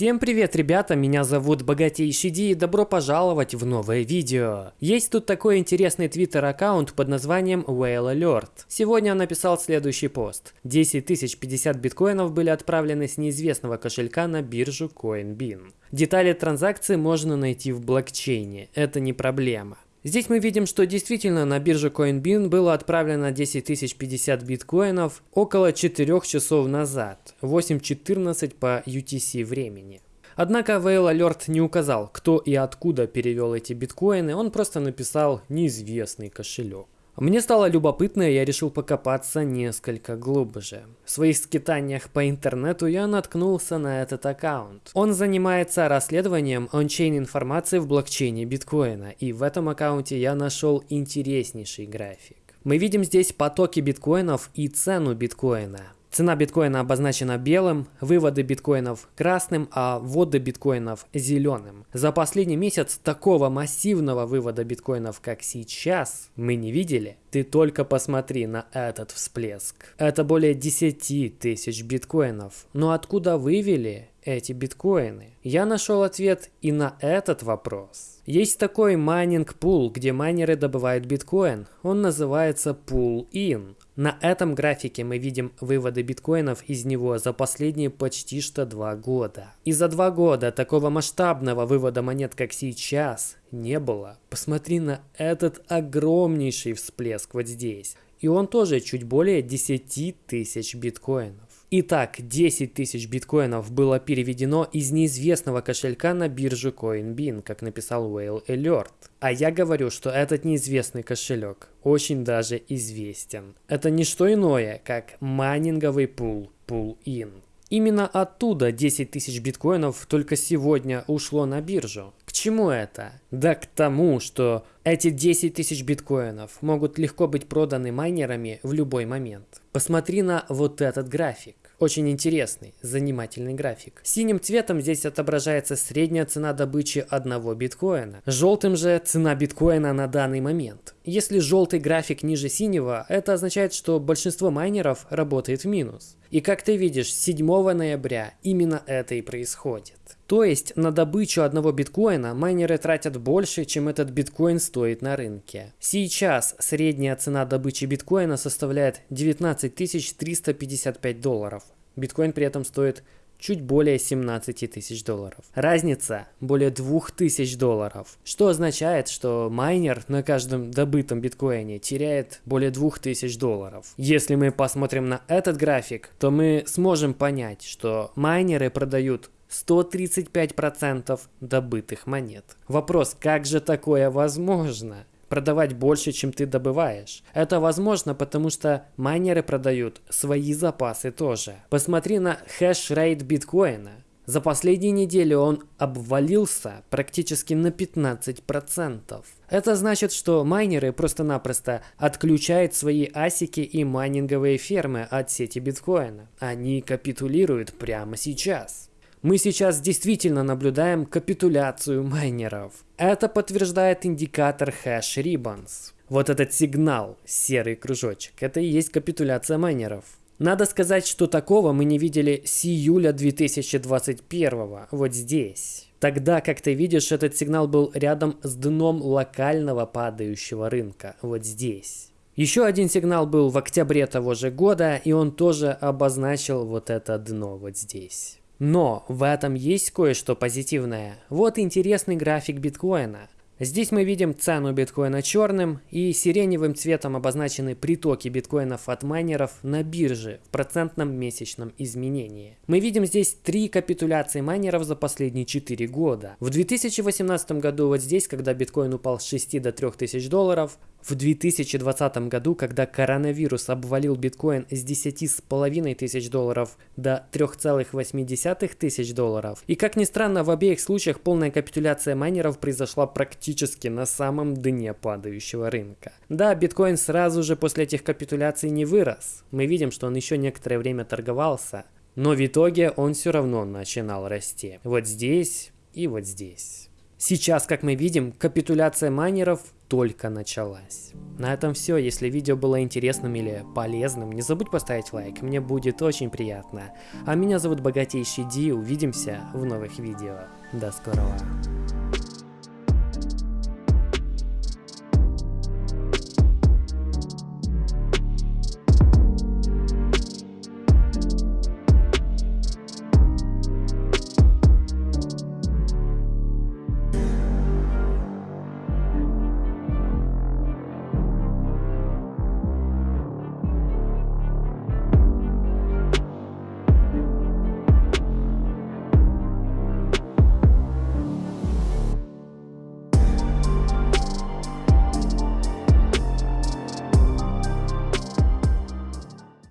Всем привет, ребята, меня зовут Богатейший Ди и добро пожаловать в новое видео. Есть тут такой интересный твиттер аккаунт под названием Whale Alert. Сегодня он написал следующий пост. 10 тысяч 50 биткоинов были отправлены с неизвестного кошелька на биржу CoinBean. Детали транзакции можно найти в блокчейне, это не проблема. Здесь мы видим, что действительно на бирже CoinBean было отправлено 10 тысяч 50 биткоинов около 4 часов назад, 8.14 по UTC времени. Однако Whale Alert не указал, кто и откуда перевел эти биткоины, он просто написал «неизвестный кошелек». Мне стало любопытно, и я решил покопаться несколько глубже. В своих скитаниях по интернету я наткнулся на этот аккаунт. Он занимается расследованием ончейн информации в блокчейне биткоина, и в этом аккаунте я нашел интереснейший график. Мы видим здесь потоки биткоинов и цену биткоина. Цена биткоина обозначена белым, выводы биткоинов красным, а вводы биткоинов зеленым. За последний месяц такого массивного вывода биткоинов, как сейчас, мы не видели. Ты только посмотри на этот всплеск. Это более 10 тысяч биткоинов. Но откуда вывели эти биткоины? Я нашел ответ и на этот вопрос. Есть такой майнинг пул, где майнеры добывают биткоин. Он называется Pool In. На этом графике мы видим выводы биткоинов из него за последние почти что два года. И за два года такого масштабного вывода монет, как сейчас, не было. Посмотри на этот огромнейший всплеск вот здесь. И он тоже чуть более 10 тысяч биткоинов. Итак, 10 тысяч биткоинов было переведено из неизвестного кошелька на биржу CoinBean, как написал Whale Alert. А я говорю, что этот неизвестный кошелек очень даже известен. Это не что иное, как майнинговый пул, Pull-In. Именно оттуда 10 тысяч биткоинов только сегодня ушло на биржу. К чему это? Да к тому, что эти 10 тысяч биткоинов могут легко быть проданы майнерами в любой момент. Посмотри на вот этот график. Очень интересный, занимательный график. Синим цветом здесь отображается средняя цена добычи одного биткоина. Желтым же цена биткоина на данный момент. Если желтый график ниже синего, это означает, что большинство майнеров работает в минус. И как ты видишь, 7 ноября именно это и происходит. То есть на добычу одного биткоина майнеры тратят больше, чем этот биткоин стоит на рынке. Сейчас средняя цена добычи биткоина составляет 19 355 долларов. Биткоин при этом стоит чуть более 17 тысяч долларов. Разница более 2000 долларов, что означает, что майнер на каждом добытом биткоине теряет более 2000 долларов. Если мы посмотрим на этот график, то мы сможем понять, что майнеры продают 135% добытых монет. Вопрос, как же такое возможно? Продавать больше, чем ты добываешь. Это возможно, потому что майнеры продают свои запасы тоже. Посмотри на хэш-рейт биткоина. За последние недели он обвалился практически на 15%. Это значит, что майнеры просто-напросто отключают свои асики и майнинговые фермы от сети биткоина. Они капитулируют прямо сейчас. Мы сейчас действительно наблюдаем капитуляцию майнеров. Это подтверждает индикатор Hash Ribbons. Вот этот сигнал, серый кружочек, это и есть капитуляция майнеров. Надо сказать, что такого мы не видели с июля 2021, вот здесь. Тогда, как ты видишь, этот сигнал был рядом с дном локального падающего рынка, вот здесь. Еще один сигнал был в октябре того же года, и он тоже обозначил вот это дно вот здесь. Но в этом есть кое-что позитивное. Вот интересный график биткоина. Здесь мы видим цену биткоина черным и сиреневым цветом обозначены притоки биткоинов от майнеров на бирже в процентном месячном изменении. Мы видим здесь три капитуляции майнеров за последние 4 года. В 2018 году вот здесь, когда биткоин упал с 6 до 3000 долларов, в 2020 году, когда коронавирус обвалил биткоин с 10,5 тысяч долларов до 3,8 тысяч долларов. И как ни странно, в обеих случаях полная капитуляция майнеров произошла практически на самом дне падающего рынка. Да, биткоин сразу же после этих капитуляций не вырос. Мы видим, что он еще некоторое время торговался. Но в итоге он все равно начинал расти. Вот здесь и вот здесь. Сейчас, как мы видим, капитуляция майнеров только началась. На этом все. Если видео было интересным или полезным, не забудь поставить лайк, мне будет очень приятно. А меня зовут Богатейший Ди, увидимся в новых видео. До скорого.